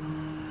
Mm.